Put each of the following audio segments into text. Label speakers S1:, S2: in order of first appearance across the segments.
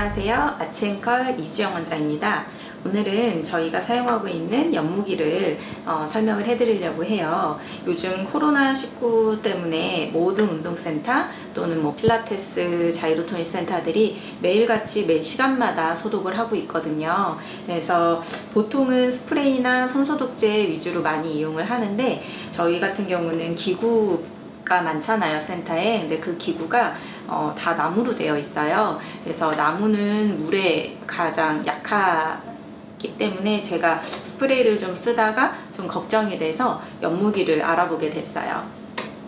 S1: 안녕하세요. 아치앵컬 이주영 원장입니다. 오늘은 저희가 사용하고 있는 연무기를 어, 설명을 해드리려고 해요. 요즘 코로나19 때문에 모든 운동센터 또는 뭐 필라테스 자이로토닉 센터들이 매일같이 매 시간마다 소독을 하고 있거든요. 그래서 보통은 스프레이나 손소독제 위주로 많이 이용을 하는데 저희 같은 경우는 기구 가 많잖아요 센터에. 근데 그 기구가 어, 다 나무로 되어 있어요. 그래서 나무는 물에 가장 약하기 때문에 제가 스프레이를 좀 쓰다가 좀 걱정이 돼서 연무기를 알아보게 됐어요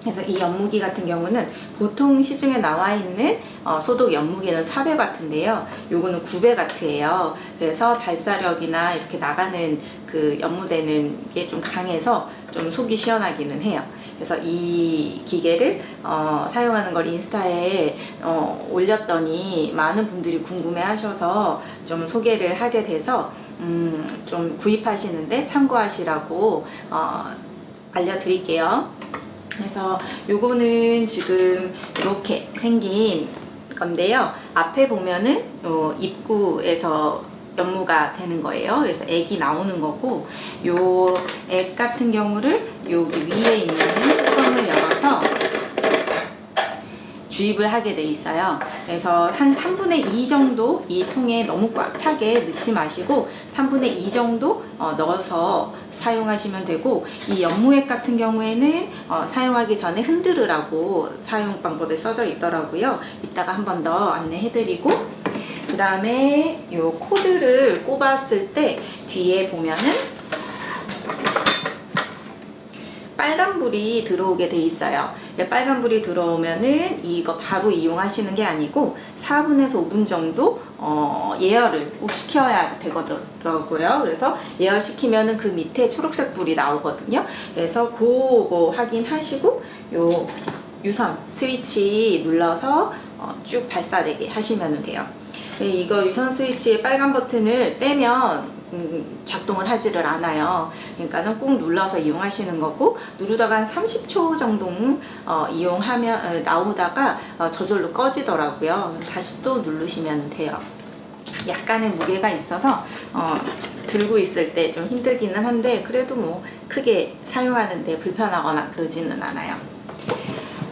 S1: 그래서 이 연무기 같은 경우는 보통 시중에 나와 있는 어, 소독 연무기는 400W인데요. 요거는 900W예요. 그래서 발사력이나 이렇게 나가는 그 연무되는 게 좀 강해서 좀 속이 시원하기는 해요. 그래서 이 기계를 어, 사용하는 걸 인스타에 어, 올렸더니 많은 분들이 궁금해 하셔서 좀 소개를 하게 돼서 음, 좀 구입하시는데 참고하시라고 어, 알려드릴게요. 그래서 요거는 지금 이렇게 생긴 건데요. 앞에 보면은 요 입구에서 연무가 되는 거예요. 그래서 액이 나오는 거고 요 액 같은 경우를 여기 위에 있는 뚜껑을 열어서 주입을 하게 돼 있어요. 그래서 한 3분의 2 정도 이 통에 너무 꽉 차게 넣지 마시고 3분의 2 정도 어, 넣어서 사용하시면 되고 이 연무액 같은 경우에는 어, 사용하기 전에 흔들으라고 사용 방법에 써져 있더라고요. 이따가 한 번 더 안내해 드리고 그 다음에 이 코드를 꼽았을 때 뒤에 보면은 빨간불이 들어오게 돼 있어요. 빨간불이 들어오면은 이거 바로 이용하시는 게 아니고 4분에서 5분 정도 어, 예열을 꼭 시켜야 되더라고요. 그래서 예열시키면은 그 밑에 초록색 불이 나오거든요. 그래서 그거 확인하시고 요 유선 스위치 눌러서 어, 쭉 발사되게 하시면 돼요. 네, 이거 유선 스위치의 빨간 버튼을 떼면 음, 작동을 하지를 않아요. 그러니까는 꾹 눌러서 이용하시는 거고 누르다가 한 30초 정도 어, 이용하면 어, 나오다가 어, 저절로 꺼지더라고요. 다시 또 누르시면 돼요. 약간의 무게가 있어서 어, 들고 있을 때 좀 힘들기는 한데 그래도 뭐 크게 사용하는데 불편하거나 그러지는 않아요.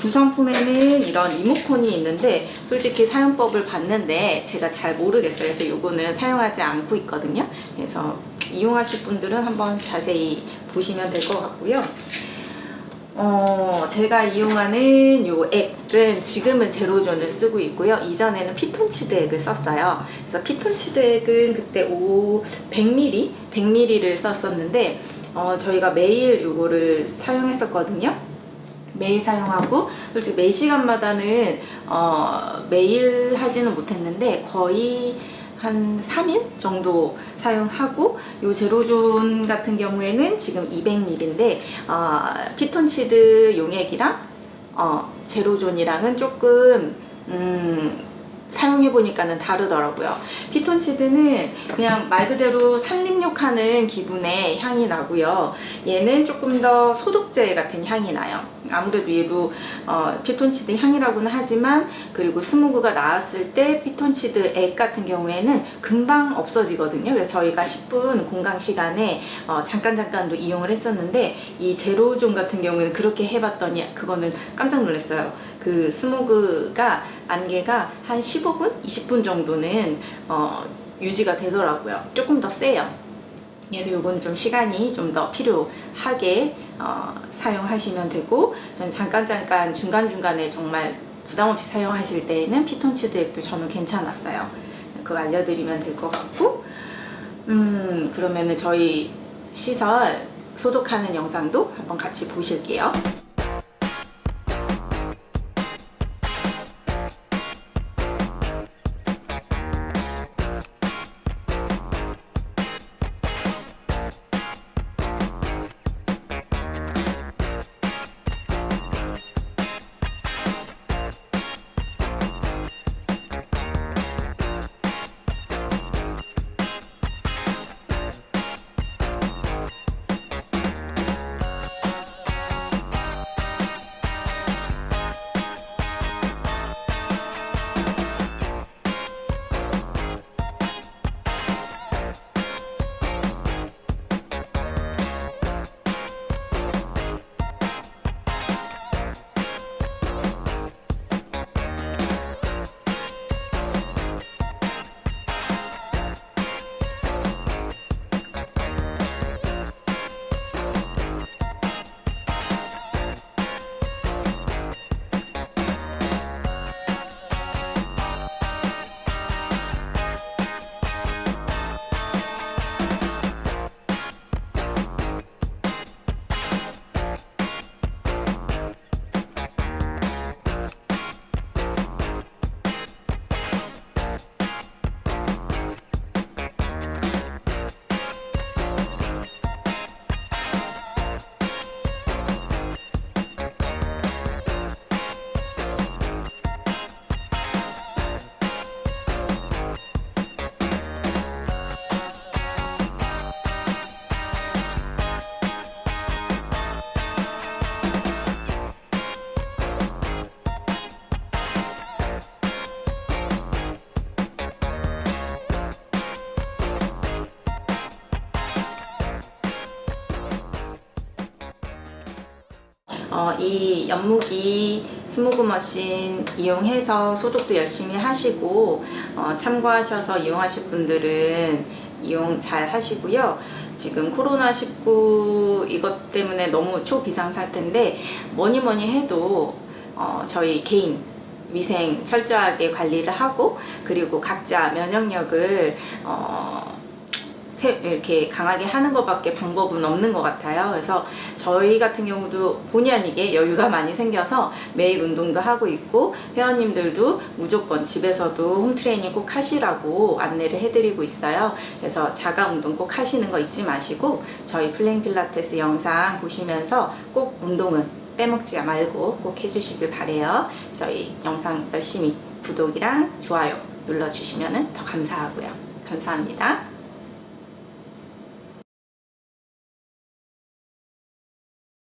S1: 구성품에는 이런 리모컨이 있는데 솔직히 사용법을 봤는데 제가 잘 모르겠어요. 그래서 이거는 사용하지 않고 있거든요. 그래서 이용하실 분들은 한번 자세히 보시면 될 것 같고요. 어, 제가 이용하는 요 액은 지금은 제로존을 쓰고 있고요. 이전에는 피톤치드 액을 썼어요. 그래서 피톤치드 액은 그때 5, 100ml? 100ml를 썼었는데 어, 저희가 매일 요거를 사용했었거든요. 매일 사용하고 솔직히 매 시간마다는 어, 매일 하지는 못했는데 거의 한 3일 정도 사용하고 요 제로존 같은 경우에는 지금 200ml인데 어, 피톤치드 용액이랑 어, 제로존이랑은 조금 음, 사용해보니까는 다르더라고요. 피톤치드는 그냥 말 그대로 산림욕하는 기분의 향이 나고요. 얘는 조금 더 소독제 같은 향이 나요. 아무래도 얘도 어, 피톤치드 향이라고는 하지만 그리고 스모그가 나왔을 때 피톤치드 액 같은 경우에는 금방 없어지거든요. 그래서 저희가 10분 공강 시간에 어, 잠깐 잠깐도 이용을 했었는데 이 제로존 같은 경우에는 그렇게 해봤더니 그거는 깜짝 놀랐어요. 그 스모그가 안개가 한 15분? 20분 정도는 어, 유지가 되더라고요. 조금 더 세요. 그래서 이건 좀 시간이 좀 더 필요하게 어, 사용하시면 되고 저는 잠깐 잠깐 중간중간에 정말 부담없이 사용하실 때에는 피톤치드 액도 저는 괜찮았어요. 그거 알려드리면 될 것 같고 음 그러면은 저희 시설 소독하는 영상도 한번 같이 보실게요. 어, 이 연무기 스모그 머신 이용해서 소독도 열심히 하시고 어, 참고하셔서 이용하실 분들은 이용 잘 하시고요. 지금 코로나19 이것 때문에 너무 초비상 상태인데 뭐니 뭐니 해도 어, 저희 개인 위생 철저하게 관리를 하고 그리고 각자 면역력을 어, 세- 이렇게 강하게 하는 것밖에 방법은 없는 것 같아요. 그래서 저희 같은 경우도 본의 아니게 여유가 많이 생겨서 매일 운동도 하고 있고 회원님들도 무조건 집에서도 홈트레이닝 꼭 하시라고 안내를 해드리고 있어요. 그래서 자가 운동 꼭 하시는 거 잊지 마시고 저희 플레잉 필라테스 영상 보시면서 꼭 운동은 빼먹지 말고 꼭 해주시길 바래요. 저희 영상 열심히 구독이랑 좋아요 눌러주시면 더 감사하고요. 감사합니다.